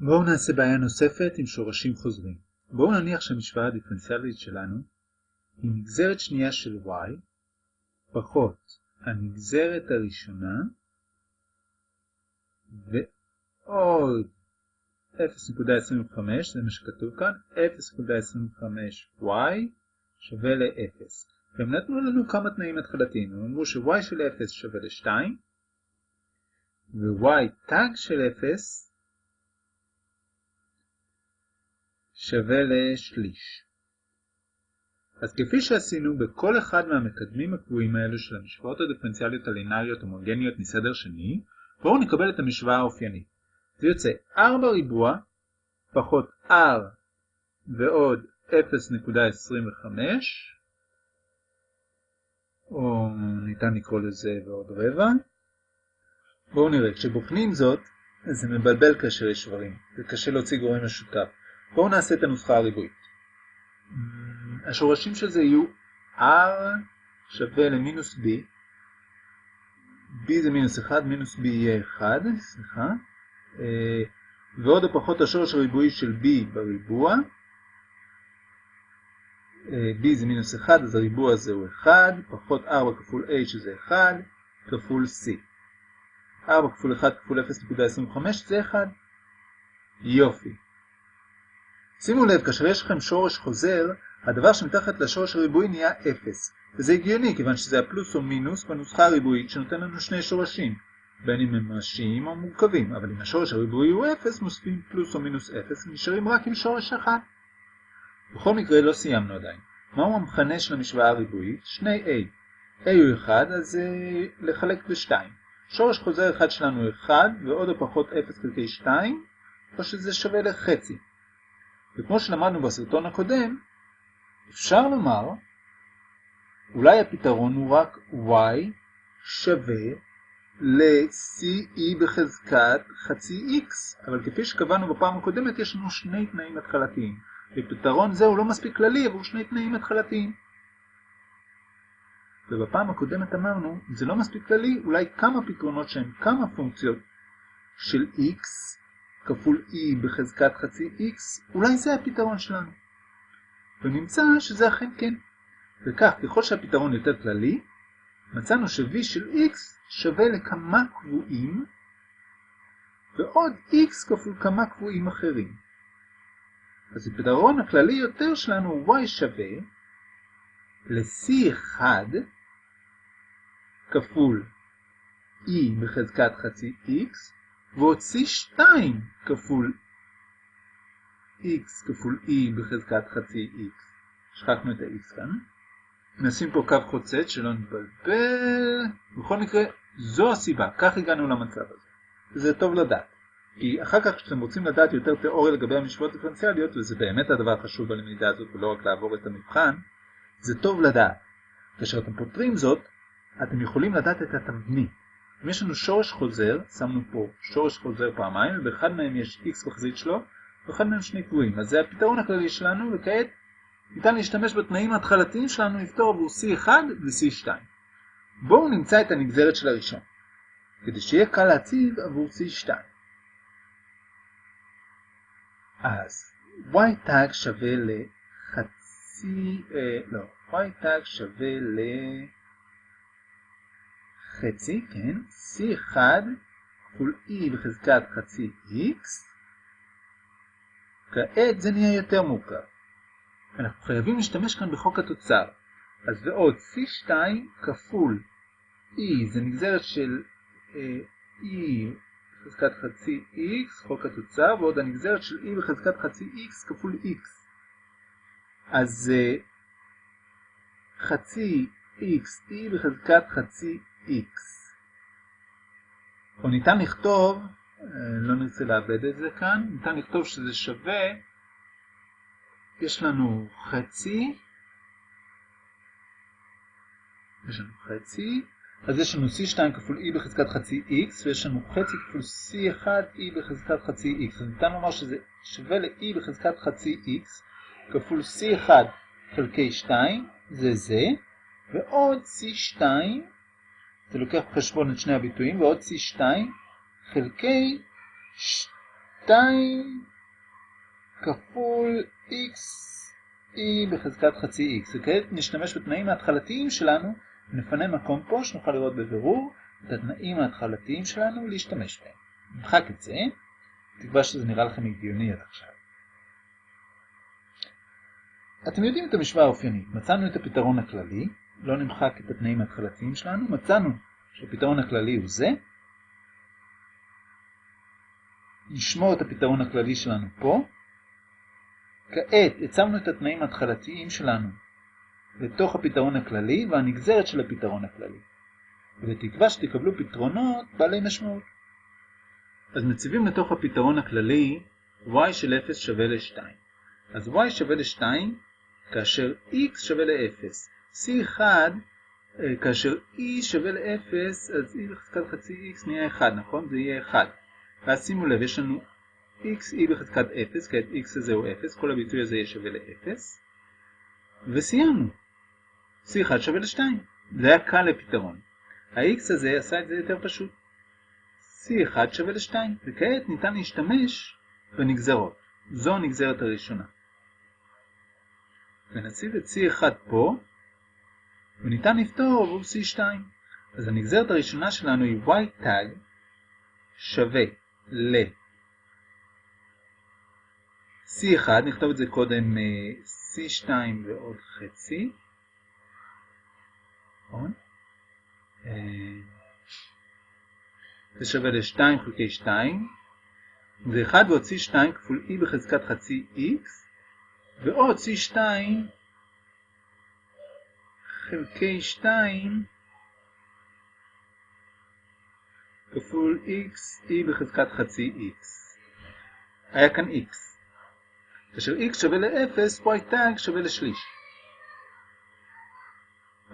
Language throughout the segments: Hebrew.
בואו נעשה בעיה נוספת עם שורשים חוזרים. בואו נניח שהמשוואה הדיפרנציאלית שלנו היא נגזרת שנייה של y פחות הנגזרת הראשונה ועוד 0.25, זה מה שכתוב כאן, 0.25y שווה ל-0. והם נתנו לנו כמה תנאים התחלתיים, הם אמרו ש-y של 0 שווה ל-2 ו-y תג של 0 שווה לשליש. אז כפי שעשינו בכל אחד מהמקדמים הקבועים האלו של המשוואות הדיפרנציאליות הלינאריות הומוגניות מסדר שני, בואו נקבל את המשוואה האופיינית. זה יוצא 4 ריבוע פחות r ועוד 0.25 או ניתן לקרוא לזה ועוד רבע. בואו נראה, כשבוחנים זאת, זה מבלבל כאשר יש שברים, זה קשה להוציא גורם משותף. בואו נעשה את הנוסחה הריבועית. השורשים של זה יהיו r שווה למינוס b, b זה מינוס 1, מינוס b יהיה 1, סליחה, אה, ועוד או פחות השורש הריבועי של b בריבוע, אה, b זה מינוס 1, אז הריבוע הזה הוא 1, פחות 4 כפול a שזה 1, כפול c. 4 כפול 1 כפול 0.25 זה 1. יופי. שימו לב, כאשר יש לכם שורש חוזר, הדבר שמתחת לשורש הריבועי נהיה 0. וזה הגיוני, כיוון שזה הפלוס או מינוס בנוסחה הריבועית שנותן לנו שני שורשים, בין אם הם ממשיים או מורכבים, אבל אם השורש הריבועי הוא 0, מוסיפים פלוס או מינוס 0, ונשארים רק עם שורש 1. בכל מקרה לא סיימנו עדיין. מהו המכנה של המשוואה הריבועית? שני a. a הוא 1, אז uh, לחלק ב-2. שורש חוזר אחד שלנו הוא 1, ועוד או פחות 0 חלקי 2, או שזה שווה לחצי. וכמו שלמדנו בסרטון הקודם, אפשר לומר, אולי הפתרון הוא רק y שווה ל-ce בחזקת חצי x, אבל כפי שקבענו בפעם הקודמת יש לנו שני תנאים התחלתיים. ופתרון זה הוא לא מספיק כללי, אבל הוא שני תנאים התחלתיים. ובפעם הקודמת אמרנו, זה לא מספיק כללי, אולי כמה פתרונות שהם כמה פונקציות של x כפול e בחזקת חצי x, אולי זה הפתרון שלנו. ונמצא שזה אכן כן. וכך, ככל שהפתרון יותר כללי, מצאנו ש-v של x שווה לכמה קבועים, ועוד x כפול כמה קבועים אחרים. אז הפתרון הכללי יותר שלנו y שווה ל-c1 כפול e בחזקת חצי x, ועוד c2 כפול x כפול e בחזקת חצי x. שחקנו את ה-x כאן. נשים פה קו חוצץ שלא נתבלבל. בכל מקרה, זו הסיבה, כך הגענו למצב הזה. וזה טוב לדעת. כי אחר כך כשאתם רוצים לדעת יותר תיאוריה לגבי המשוואות דיפרנציאליות, וזה באמת הדבר החשוב בלמידה הזאת ולא רק לעבור את המבחן, זה טוב לדעת. כאשר אתם פותרים זאת, אתם יכולים לדעת את התבנית. אם יש לנו שורש חוזר, שמנו פה שורש חוזר פעמיים, ובאחד מהם יש x בחזית שלו, ואחד מהם שני קבועים. אז זה הפתרון הכללי שלנו, וכעת ניתן להשתמש בתנאים ההתחלתיים שלנו לפתור עבור C1 ו-C2. בואו נמצא את הנגזרת של הראשון, כדי שיהיה קל להציב עבור C2. אז y tag שווה לחצי, אה, לא, y tag שווה לחצי, כן, c1 כפול e בחזקת חצי x, כעת זה נהיה יותר מורכב. אנחנו חייבים להשתמש כאן בחוק התוצר. אז ועוד c2 כפול e, זה נגזרת של אה, e בחזקת חצי x, חוק התוצר, ועוד הנגזרת של e בחזקת חצי x כפול x. אז uh, חצי x, e בחזקת חצי x. או ניתן לכתוב, uh, לא נרצה לאבד את זה כאן, ניתן לכתוב שזה שווה, יש לנו חצי, יש לנו חצי, אז יש לנו c2 כפול e בחזקת חצי x, ויש לנו חצי כפול c1 e בחזקת חצי x. אז ניתן לומר שזה שווה ל-e בחזקת חצי x, כפול c1 חלקי 2, זה זה, ועוד c2, זה לוקח בחשבון את שני הביטויים, ועוד c2 חלקי 2 כפול x e בחזקת חצי x. וכעת נשתמש בתנאים ההתחלתיים שלנו, ונפנה מקום פה שנוכל לראות בבירור את התנאים ההתחלתיים שלנו להשתמש בהם. נמחק את זה, תקווה שזה נראה לכם הגיוני עד עכשיו. אתם יודעים את המשוואה האופיינית, מצאנו את הפתרון הכללי, לא נמחק את התנאים ההתחלתיים שלנו, מצאנו שהפתרון הכללי הוא זה, נשמור את הפתרון הכללי שלנו פה, כעת הצבנו את התנאים ההתחלתיים שלנו לתוך הפתרון הכללי והנגזרת של הפתרון הכללי. ובתקווה שתקבלו פתרונות בעלי משמעות. אז מציבים לתוך הפתרון הכללי y של 0 שווה ל-2. אז y שווה ל-2 כאשר x שווה ל-0. C1 אה, כאשר e שווה ל-0 אז e בחזקת חצי x נהיה 1, נכון? זה יהיה 1. ואז שימו לב, יש לנו x e בחזקת 0, כעת x הזה הוא 0, כל הביטוי הזה יהיה שווה ל-0. וסיימנו. c1 שווה ל-2. זה היה קל לפתרון. ה-x הזה עשה את זה יותר פשוט. c1 שווה ל-2, וכעת ניתן להשתמש בנגזרות. זו הנגזרת הראשונה. ונציב את c1 פה, וניתן לפתור עבור c2. אז הנגזרת הראשונה שלנו היא y tag שווה ל C1, נכתוב את זה קודם C2 ועוד חצי. נכון? זה שווה ל-2 חלקי 2. זה 1 ועוד C2 כפול E בחזקת חצי X, ועוד C2 חלקי 2 כפול x, e בחזקת חצי x. היה כאן x. כאשר x שווה ל-0, y tag שווה לשליש.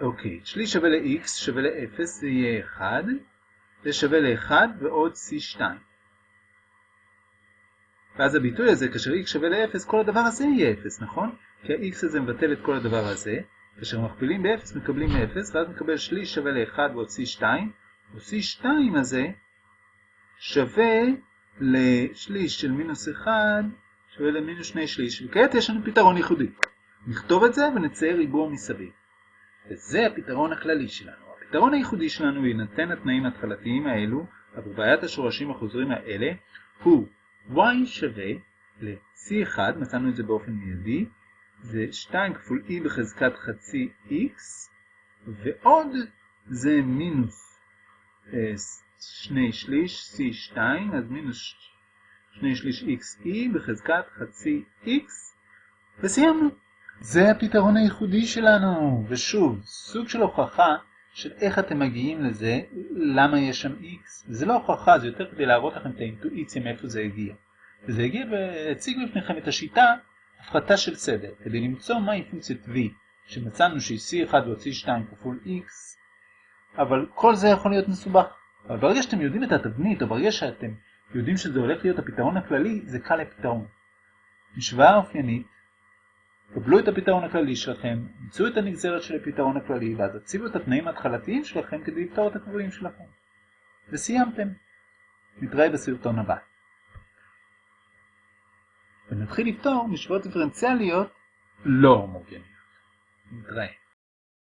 אוקיי, שליש שווה ל-x שווה ל-0, זה יהיה 1. זה שווה ל-1 ועוד c2. ואז הביטוי הזה, כאשר x שווה ל-0, כל הדבר הזה יהיה 0, נכון? כי ה-x הזה מבטל את כל הדבר הזה. כאשר מכפילים ב-0 מקבלים 0, ואז מקבל שליש שווה ל-1 ועוד c2. ו-C2 הזה שווה לשליש של מינוס 1 שווה למינוס 2 שליש, וכעת יש לנו פתרון ייחודי. נכתוב את זה ונצייר ריבוע מסביב. וזה הפתרון הכללי שלנו. הפתרון הייחודי שלנו, יינתן התנאים ההתחלתיים האלו, עבור בעיית השורשים החוזרים האלה, הוא y שווה ל-c1, מצאנו את זה באופן מיידי, זה 2 כפול e בחזקת חצי x, ועוד זה מינוס שני שליש C2, אז מינוס שני שליש XE בחזקת חצי X, וסיימנו. זה הפתרון הייחודי שלנו, ושוב, סוג של הוכחה של איך אתם מגיעים לזה, למה יש שם X. זה לא הוכחה, זה יותר כדי להראות לכם את האינטואיציה מאיפה זה הגיע. וזה הגיע והציג בפניכם את השיטה הפחתה של סדר, כדי למצוא מהי פונקציית V, שמצאנו שהיא C1 ועוד C2 כפול X, אבל כל זה יכול להיות מסובך. אבל ברגע שאתם יודעים את התבנית, או ברגע שאתם יודעים שזה הולך להיות הפתרון הכללי, זה קל לפתרון. משוואה אופיינית, קבלו את הפתרון הכללי שלכם, מצאו את הנגזרת של הפתרון הכללי, ואז הציבו את התנאים ההתחלתיים שלכם כדי לפתור את הקבועים שלכם. וסיימתם. נתראה בסרטון הבא. ונתחיל לפתור משוואות דיפרנציאליות לא הומוגניות. נתראה.